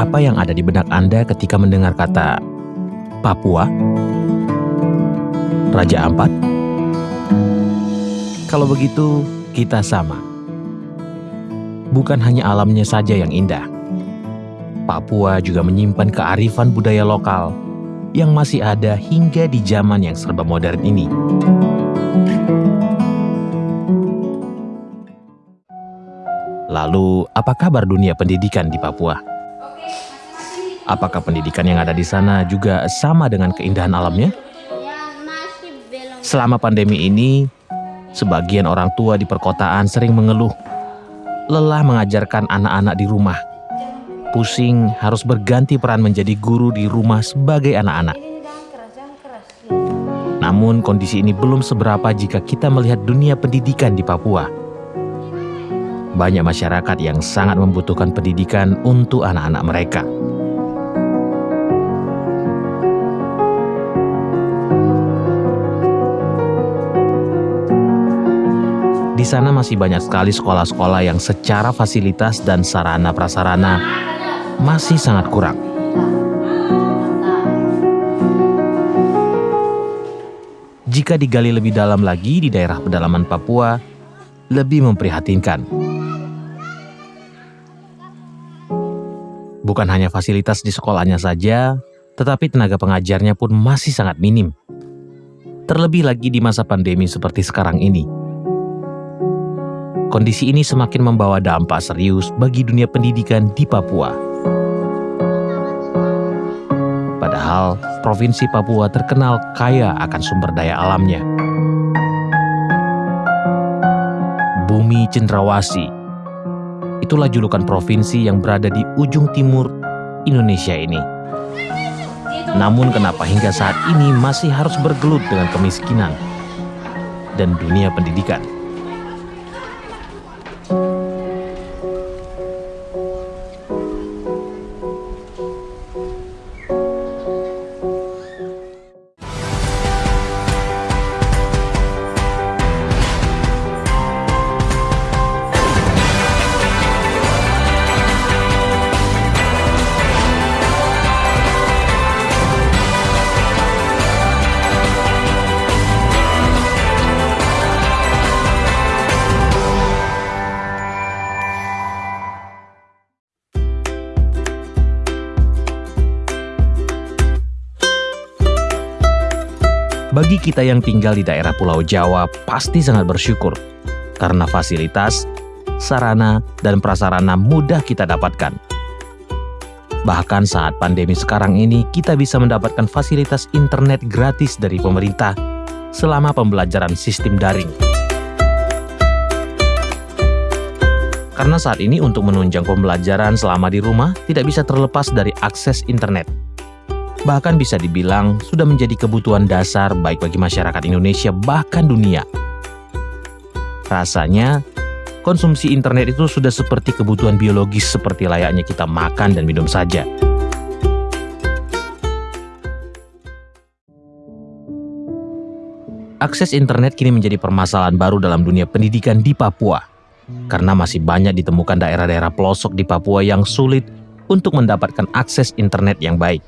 Apa yang ada di benak Anda ketika mendengar kata Papua? Raja Ampat? Kalau begitu, kita sama. Bukan hanya alamnya saja yang indah. Papua juga menyimpan kearifan budaya lokal yang masih ada hingga di zaman yang serba modern ini. Lalu, apa kabar dunia pendidikan di Papua? Apakah pendidikan yang ada di sana juga sama dengan keindahan alamnya? Selama pandemi ini, sebagian orang tua di perkotaan sering mengeluh lelah mengajarkan anak-anak di rumah. Pusing harus berganti peran menjadi guru di rumah sebagai anak-anak. Namun kondisi ini belum seberapa jika kita melihat dunia pendidikan di Papua banyak masyarakat yang sangat membutuhkan pendidikan untuk anak-anak mereka. Di sana masih banyak sekali sekolah-sekolah yang secara fasilitas dan sarana prasarana masih sangat kurang. Jika digali lebih dalam lagi di daerah pedalaman Papua, lebih memprihatinkan. Bukan hanya fasilitas di sekolahnya saja, tetapi tenaga pengajarnya pun masih sangat minim. Terlebih lagi di masa pandemi seperti sekarang ini. Kondisi ini semakin membawa dampak serius bagi dunia pendidikan di Papua. Padahal, Provinsi Papua terkenal kaya akan sumber daya alamnya. Bumi Cendrawasi itulah julukan provinsi yang berada di ujung timur Indonesia ini. Namun kenapa hingga saat ini masih harus bergelut dengan kemiskinan dan dunia pendidikan? Bagi kita yang tinggal di daerah Pulau Jawa pasti sangat bersyukur karena fasilitas, sarana, dan prasarana mudah kita dapatkan. Bahkan saat pandemi sekarang ini, kita bisa mendapatkan fasilitas internet gratis dari pemerintah selama pembelajaran sistem daring. Karena saat ini untuk menunjang pembelajaran selama di rumah tidak bisa terlepas dari akses internet bahkan bisa dibilang sudah menjadi kebutuhan dasar baik bagi masyarakat Indonesia bahkan dunia. Rasanya, konsumsi internet itu sudah seperti kebutuhan biologis seperti layaknya kita makan dan minum saja. Akses internet kini menjadi permasalahan baru dalam dunia pendidikan di Papua, karena masih banyak ditemukan daerah-daerah pelosok di Papua yang sulit untuk mendapatkan akses internet yang baik.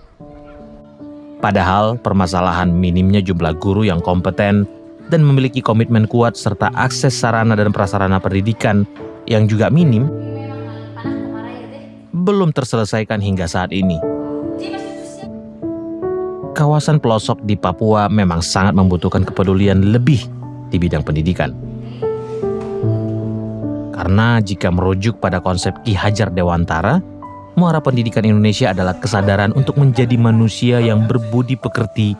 Padahal permasalahan minimnya jumlah guru yang kompeten dan memiliki komitmen kuat serta akses sarana dan prasarana pendidikan yang juga minim belum terselesaikan hingga saat ini. Kawasan pelosok di Papua memang sangat membutuhkan kepedulian lebih di bidang pendidikan. Karena jika merujuk pada konsep Ki Hajar Dewantara, Muara pendidikan Indonesia adalah kesadaran untuk menjadi manusia yang berbudi pekerti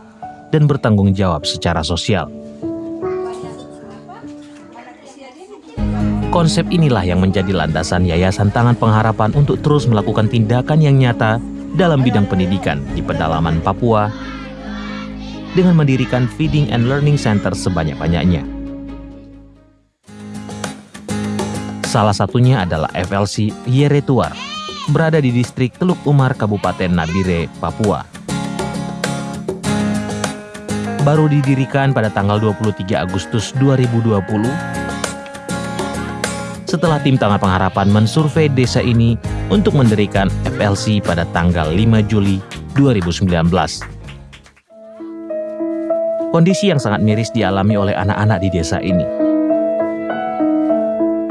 dan bertanggung jawab secara sosial. Konsep inilah yang menjadi landasan Yayasan Tangan Pengharapan untuk terus melakukan tindakan yang nyata dalam bidang pendidikan di pedalaman Papua dengan mendirikan Feeding and Learning Center sebanyak-banyaknya. Salah satunya adalah FLC Yeretuar berada di distrik Teluk Umar, Kabupaten Nabire, Papua. Baru didirikan pada tanggal 23 Agustus 2020 setelah tim Tangan Pengharapan mensurvei desa ini untuk mendirikan FLC pada tanggal 5 Juli 2019. Kondisi yang sangat miris dialami oleh anak-anak di desa ini,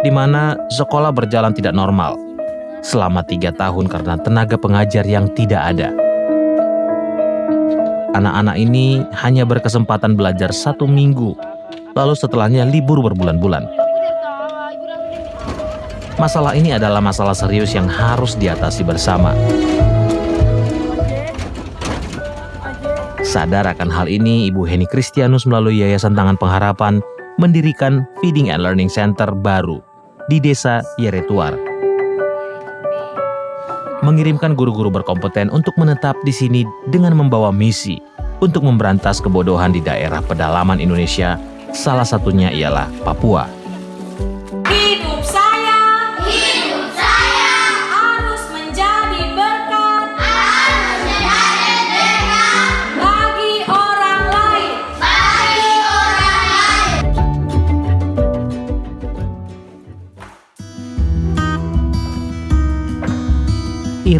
di mana sekolah berjalan tidak normal selama tiga tahun karena tenaga pengajar yang tidak ada. Anak-anak ini hanya berkesempatan belajar satu minggu, lalu setelahnya libur berbulan-bulan. Masalah ini adalah masalah serius yang harus diatasi bersama. Sadar akan hal ini, Ibu Heni Kristianus melalui Yayasan Tangan Pengharapan mendirikan Feeding and Learning Center baru di Desa Yeretuar. Mengirimkan guru-guru berkompeten untuk menetap di sini dengan membawa misi untuk memberantas kebodohan di daerah pedalaman Indonesia, salah satunya ialah Papua.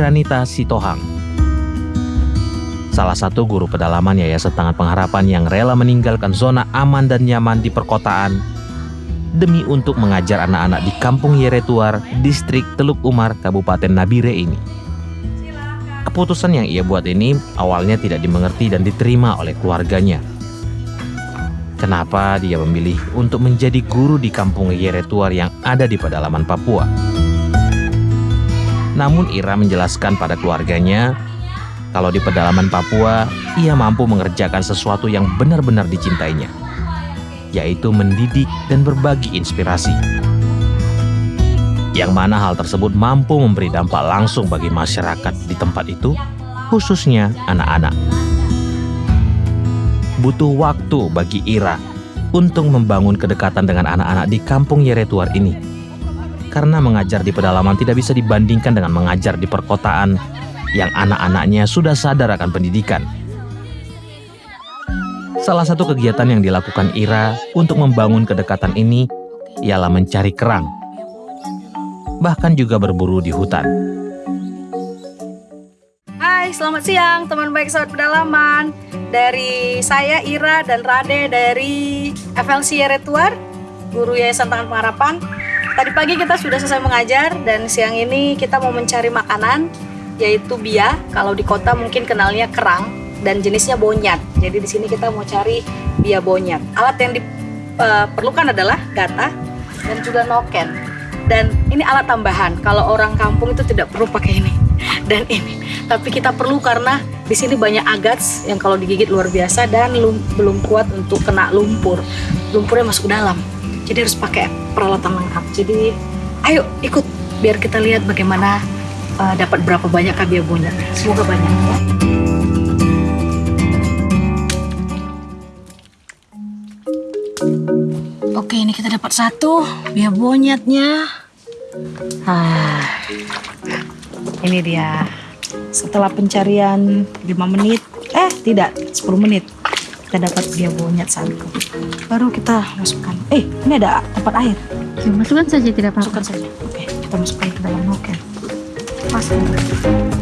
Iranita Sitohang. Salah satu guru pedalaman Yayasan Tangan Pengharapan yang rela meninggalkan zona aman dan nyaman di perkotaan demi untuk mengajar anak-anak di Kampung Yeretuar, Distrik Teluk Umar, Kabupaten Nabire ini. Keputusan yang ia buat ini awalnya tidak dimengerti dan diterima oleh keluarganya. Kenapa dia memilih untuk menjadi guru di Kampung Yeretuar yang ada di pedalaman Papua? Namun Ira menjelaskan pada keluarganya kalau di pedalaman Papua ia mampu mengerjakan sesuatu yang benar-benar dicintainya, yaitu mendidik dan berbagi inspirasi. Yang mana hal tersebut mampu memberi dampak langsung bagi masyarakat di tempat itu, khususnya anak-anak. Butuh waktu bagi Ira untuk membangun kedekatan dengan anak-anak di kampung Yeretuar ini karena mengajar di pedalaman tidak bisa dibandingkan dengan mengajar di perkotaan yang anak-anaknya sudah sadar akan pendidikan. Salah satu kegiatan yang dilakukan Ira untuk membangun kedekatan ini ialah mencari kerang, bahkan juga berburu di hutan. Hai, selamat siang teman baik sahabat pedalaman. Dari saya Ira dan Rade dari FLC Yeretuar, guru Yayasan Tangan Pengharapan. Tadi pagi kita sudah selesai mengajar dan siang ini kita mau mencari makanan yaitu bia. Kalau di kota mungkin kenalnya kerang dan jenisnya bonyat. Jadi di sini kita mau cari bia bonyat. Alat yang diperlukan adalah gata dan juga noken. Dan ini alat tambahan. Kalau orang kampung itu tidak perlu pakai ini dan ini. Tapi kita perlu karena di sini banyak agats yang kalau digigit luar biasa dan belum kuat untuk kena lumpur. Lumpurnya masuk ke dalam jadi harus pakai peralatan lengkap jadi ayo ikut biar kita lihat bagaimana uh, dapat berapa banyak kabia bonyet semoga banyak ya. Oke, ini kita dapat satu bia bonyetnya. Ah, ini dia. Setelah pencarian 5 menit, eh tidak, 10 menit kita dapat dia bonyet satu baru kita masukkan. Eh ini ada tempat air. Ya, masukkan saja tidak apa-apa. Masukkan saja. Oke kita masukkan ke dalam. Oke. Masukkan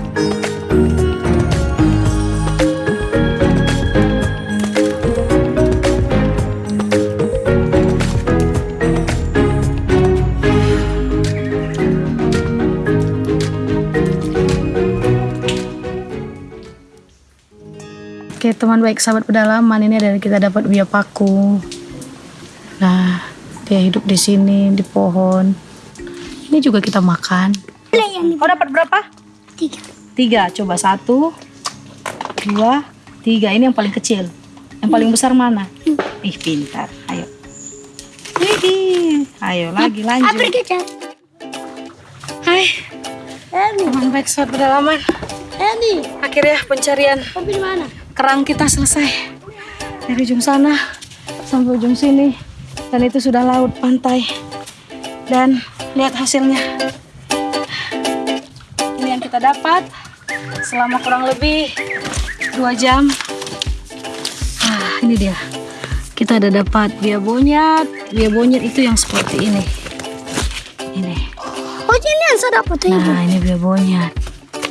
Oke teman baik sahabat pedalaman ini dari kita dapat biak paku. Nah dia hidup di sini di pohon. Ini juga kita makan. Oh dapat berapa? Tiga. Tiga. Coba satu, dua, tiga. Ini yang paling kecil. Yang paling besar mana? Ih pintar. Ayo. Widih. Ayo lagi lanjut. Hai. Teman baik sahabat pedalaman. Ini. Akhirnya pencarian. Kopi di mana? Kerang kita selesai. Dari ujung sana sampai ujung sini. Dan itu sudah laut pantai. Dan lihat hasilnya. Ini yang kita dapat selama kurang lebih dua jam. Ah ini dia. Kita ada dapat bia bonyet bia bonyet itu yang seperti ini. Ini. Oh ini yang saya dapat. Nah, ini bebonya.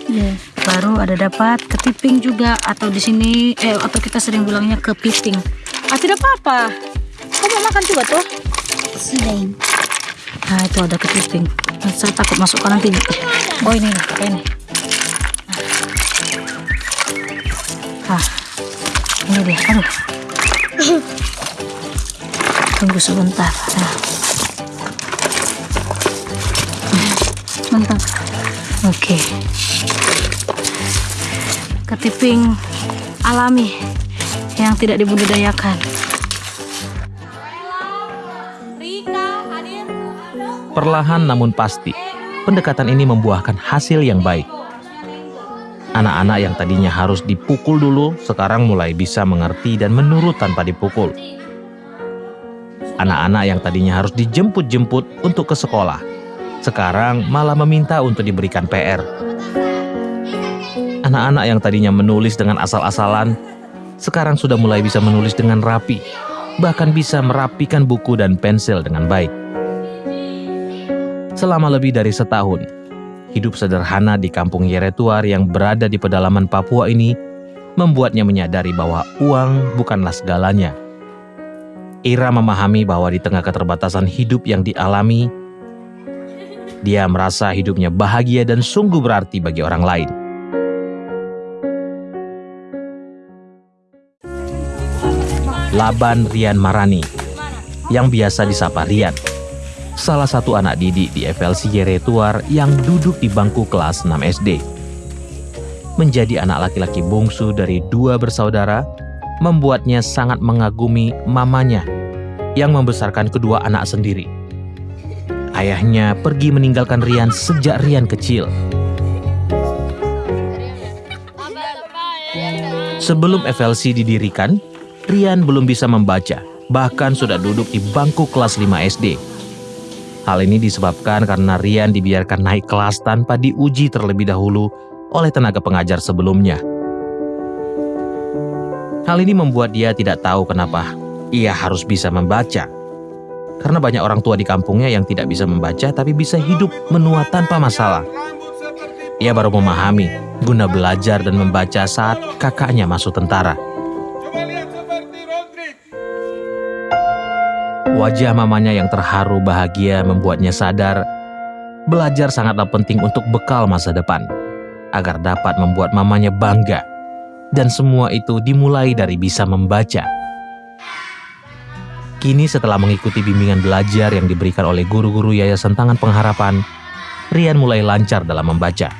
Iya. Baru ada dapat ketiping juga atau di sini eh atau kita sering bilangnya kepiting. Ah, tidak apa-apa. Kamu mau makan juga tuh? Sedang. Nah, itu ada ketiping. Nah, saya takut masukkan nanti. Oh, ini nih, ini. Ah, ini dia. Aduh. Tunggu sebentar. Nah. Mantap. Oke. Ketiping alami yang tidak dibudidayakan. Perlahan namun pasti, pendekatan ini membuahkan hasil yang baik. Anak-anak yang tadinya harus dipukul dulu, sekarang mulai bisa mengerti dan menurut tanpa dipukul. Anak-anak yang tadinya harus dijemput-jemput untuk ke sekolah, sekarang malah meminta untuk diberikan PR. Anak-anak yang tadinya menulis dengan asal-asalan, sekarang sudah mulai bisa menulis dengan rapi, bahkan bisa merapikan buku dan pensil dengan baik. Selama lebih dari setahun, hidup sederhana di kampung Yeretuar yang berada di pedalaman Papua ini membuatnya menyadari bahwa uang bukanlah segalanya. Ira memahami bahwa di tengah keterbatasan hidup yang dialami, dia merasa hidupnya bahagia dan sungguh berarti bagi orang lain. Laban Rian Marani, yang biasa disapa Rian, salah satu anak didik di FLC Yeretuar yang duduk di bangku kelas 6 SD. Menjadi anak laki-laki bungsu dari dua bersaudara, membuatnya sangat mengagumi mamanya yang membesarkan kedua anak sendiri. Ayahnya pergi meninggalkan Rian sejak Rian kecil. Sebelum FLC didirikan, Rian belum bisa membaca, bahkan sudah duduk di bangku kelas 5 SD. Hal ini disebabkan karena Rian dibiarkan naik kelas tanpa diuji terlebih dahulu oleh tenaga pengajar sebelumnya. Hal ini membuat dia tidak tahu kenapa ia harus bisa membaca. Karena banyak orang tua di kampungnya yang tidak bisa membaca tapi bisa hidup menua tanpa masalah. Ia baru memahami guna belajar dan membaca saat kakaknya masuk tentara. Wajah mamanya yang terharu bahagia membuatnya sadar belajar sangatlah penting untuk bekal masa depan agar dapat membuat mamanya bangga. Dan semua itu dimulai dari bisa membaca. Kini setelah mengikuti bimbingan belajar yang diberikan oleh guru-guru Yayasan Tangan Pengharapan, Rian mulai lancar dalam membaca.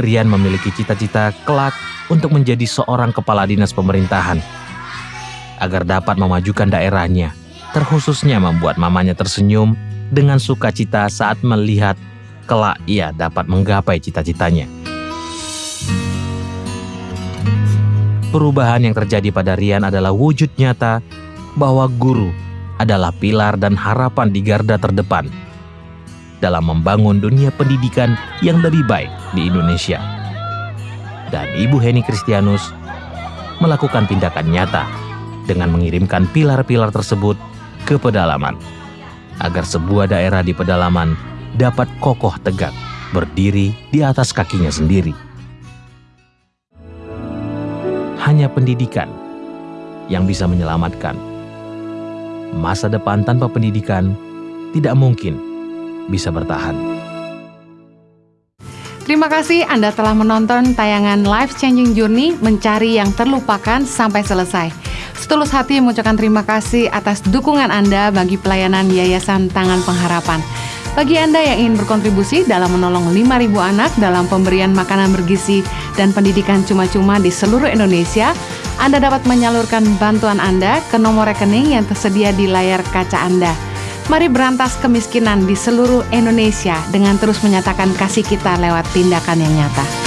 Rian memiliki cita-cita kelak untuk menjadi seorang kepala dinas pemerintahan agar dapat memajukan daerahnya, terkhususnya membuat mamanya tersenyum dengan sukacita saat melihat kelak ia dapat menggapai cita-citanya. Perubahan yang terjadi pada Rian adalah wujud nyata bahwa guru adalah pilar dan harapan di garda terdepan dalam membangun dunia pendidikan yang lebih baik di Indonesia. Dan Ibu Heni Kristianus melakukan tindakan nyata dengan mengirimkan pilar-pilar tersebut ke pedalaman agar sebuah daerah di pedalaman dapat kokoh tegak berdiri di atas kakinya sendiri. Hanya pendidikan yang bisa menyelamatkan. Masa depan tanpa pendidikan tidak mungkin bisa bertahan. Terima kasih Anda telah menonton tayangan Life Changing Journey Mencari yang Terlupakan sampai selesai. Setulus hati mengucapkan terima kasih atas dukungan Anda bagi pelayanan Yayasan Tangan Pengharapan. Bagi Anda yang ingin berkontribusi dalam menolong 5.000 anak dalam pemberian makanan bergizi dan pendidikan cuma-cuma di seluruh Indonesia, Anda dapat menyalurkan bantuan Anda ke nomor rekening yang tersedia di layar kaca Anda. Mari berantas kemiskinan di seluruh Indonesia dengan terus menyatakan kasih kita lewat tindakan yang nyata.